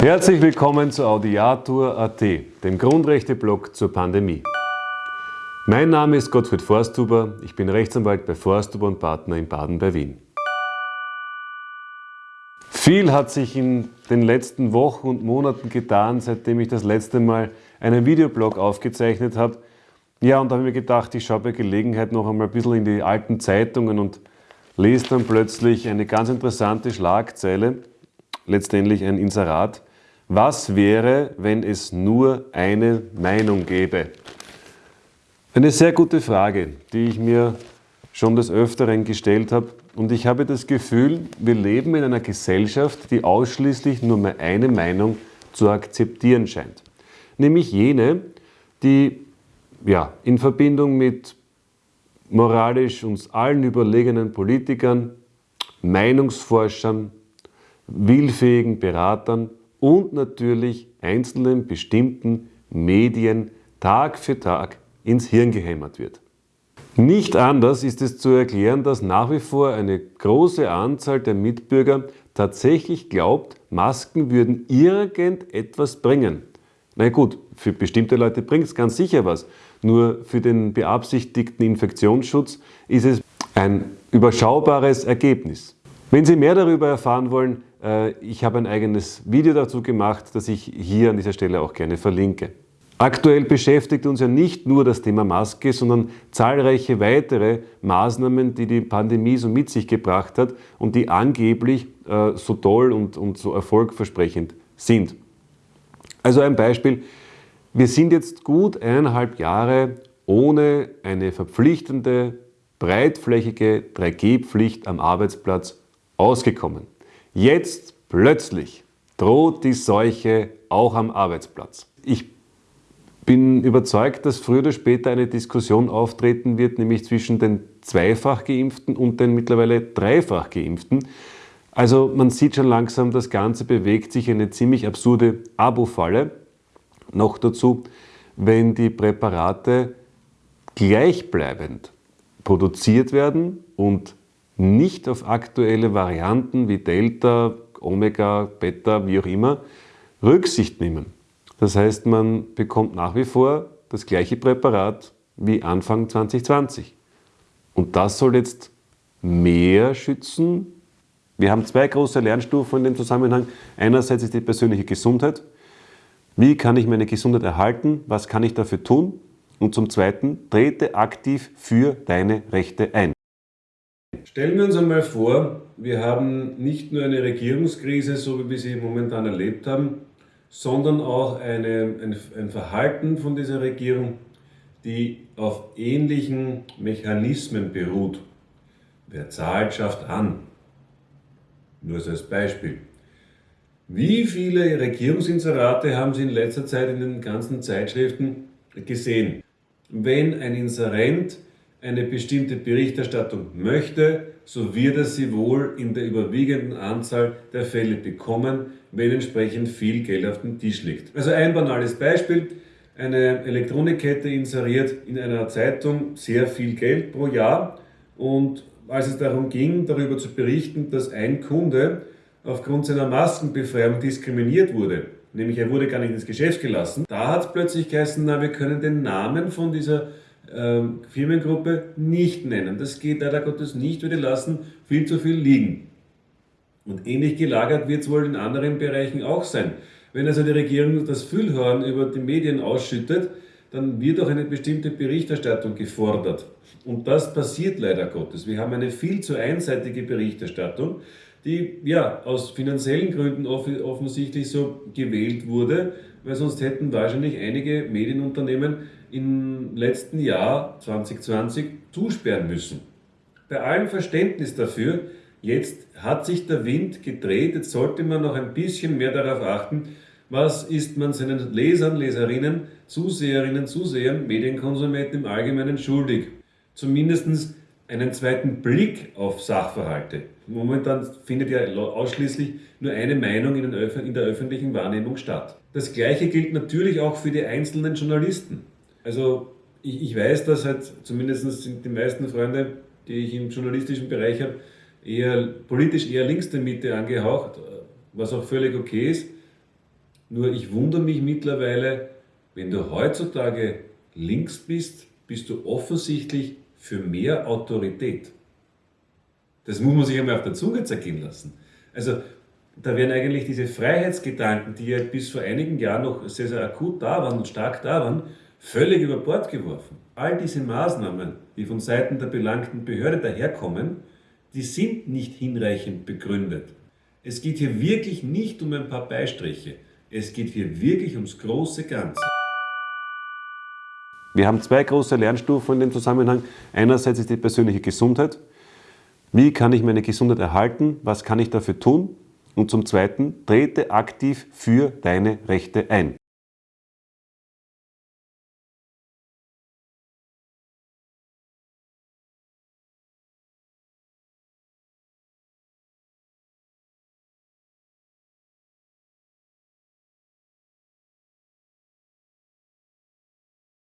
Herzlich willkommen zu Audiatur.at, dem Grundrechte-Blog zur Pandemie. Mein Name ist Gottfried Forsthuber, ich bin Rechtsanwalt bei Forsthuber und Partner in Baden bei Wien. Viel hat sich in den letzten Wochen und Monaten getan, seitdem ich das letzte Mal einen Videoblog aufgezeichnet habe. Ja, und da habe ich mir gedacht, ich schaue bei Gelegenheit noch einmal ein bisschen in die alten Zeitungen und lese dann plötzlich eine ganz interessante Schlagzeile, letztendlich ein Inserat, was wäre, wenn es nur eine Meinung gäbe? Eine sehr gute Frage, die ich mir schon des Öfteren gestellt habe. Und ich habe das Gefühl, wir leben in einer Gesellschaft, die ausschließlich nur mehr eine Meinung zu akzeptieren scheint. Nämlich jene, die ja, in Verbindung mit moralisch uns allen überlegenen Politikern, Meinungsforschern, willfähigen Beratern und natürlich einzelnen bestimmten Medien Tag für Tag ins Hirn gehämmert wird. Nicht anders ist es zu erklären, dass nach wie vor eine große Anzahl der Mitbürger tatsächlich glaubt, Masken würden irgendetwas bringen. Na gut, für bestimmte Leute bringt es ganz sicher was. Nur für den beabsichtigten Infektionsschutz ist es ein überschaubares Ergebnis. Wenn Sie mehr darüber erfahren wollen, äh, ich habe ein eigenes Video dazu gemacht, das ich hier an dieser Stelle auch gerne verlinke. Aktuell beschäftigt uns ja nicht nur das Thema Maske, sondern zahlreiche weitere Maßnahmen, die die Pandemie so mit sich gebracht hat und die angeblich äh, so toll und, und so erfolgversprechend sind. Also ein Beispiel, wir sind jetzt gut eineinhalb Jahre ohne eine verpflichtende, breitflächige 3G-Pflicht am Arbeitsplatz ausgekommen. Jetzt plötzlich droht die Seuche auch am Arbeitsplatz. Ich bin überzeugt, dass früher oder später eine Diskussion auftreten wird, nämlich zwischen den zweifach geimpften und den mittlerweile dreifach geimpften. Also man sieht schon langsam, das Ganze bewegt sich in eine ziemlich absurde Abo-Falle. Noch dazu, wenn die Präparate gleichbleibend produziert werden und nicht auf aktuelle Varianten wie Delta, Omega, Beta, wie auch immer, Rücksicht nehmen. Das heißt, man bekommt nach wie vor das gleiche Präparat wie Anfang 2020. Und das soll jetzt mehr schützen. Wir haben zwei große Lernstufen in dem Zusammenhang. Einerseits ist die persönliche Gesundheit. Wie kann ich meine Gesundheit erhalten? Was kann ich dafür tun? Und zum Zweiten, trete aktiv für deine Rechte ein. Stellen wir uns einmal vor, wir haben nicht nur eine Regierungskrise, so wie wir sie momentan erlebt haben, sondern auch eine, ein, ein Verhalten von dieser Regierung, die auf ähnlichen Mechanismen beruht. Wer zahlt, schafft an. Nur so als Beispiel. Wie viele Regierungsinserate haben Sie in letzter Zeit in den ganzen Zeitschriften gesehen? Wenn ein Inserent eine bestimmte Berichterstattung möchte, so wird er sie wohl in der überwiegenden Anzahl der Fälle bekommen, wenn entsprechend viel Geld auf dem Tisch liegt. Also ein banales Beispiel. Eine Elektronikkette inseriert in einer Zeitung sehr viel Geld pro Jahr und als es darum ging, darüber zu berichten, dass ein Kunde aufgrund seiner Maskenbefreiung diskriminiert wurde, nämlich er wurde gar nicht ins Geschäft gelassen, da hat es plötzlich geheißen, na, wir können den Namen von dieser ähm, Firmengruppe nicht nennen. Das geht leider Gottes nicht, weil die lassen viel zu viel liegen. Und ähnlich gelagert wird es wohl in anderen Bereichen auch sein. Wenn also die Regierung das Füllhorn über die Medien ausschüttet, dann wird auch eine bestimmte Berichterstattung gefordert. Und das passiert leider Gottes. Wir haben eine viel zu einseitige Berichterstattung, die ja aus finanziellen Gründen offensichtlich so gewählt wurde, weil sonst hätten wahrscheinlich einige Medienunternehmen im letzten Jahr 2020 zusperren müssen. Bei allem Verständnis dafür, jetzt hat sich der Wind gedreht, jetzt sollte man noch ein bisschen mehr darauf achten, was ist man seinen Lesern, Leserinnen, Zuseherinnen, Zusehern, Medienkonsumenten im Allgemeinen schuldig. Zumindest einen zweiten Blick auf Sachverhalte. Momentan findet ja ausschließlich nur eine Meinung in der öffentlichen Wahrnehmung statt. Das Gleiche gilt natürlich auch für die einzelnen Journalisten. Also ich, ich weiß, dass halt zumindest sind die meisten Freunde, die ich im journalistischen Bereich habe, eher politisch eher links der Mitte angehaucht, was auch völlig okay ist. Nur ich wundere mich mittlerweile, wenn du heutzutage links bist, bist du offensichtlich für mehr Autorität. Das muss man sich einmal auf der Zunge zergehen lassen. Also da werden eigentlich diese Freiheitsgedanken, die ja bis vor einigen Jahren noch sehr, sehr akut da waren und stark da waren, völlig über Bord geworfen. All diese Maßnahmen, die von Seiten der belangten Behörde daherkommen, die sind nicht hinreichend begründet. Es geht hier wirklich nicht um ein paar Beistriche. Es geht hier wirklich ums große Ganze. Wir haben zwei große Lernstufen in dem Zusammenhang. Einerseits ist die persönliche Gesundheit. Wie kann ich meine Gesundheit erhalten? Was kann ich dafür tun? Und zum Zweiten, trete aktiv für deine Rechte ein.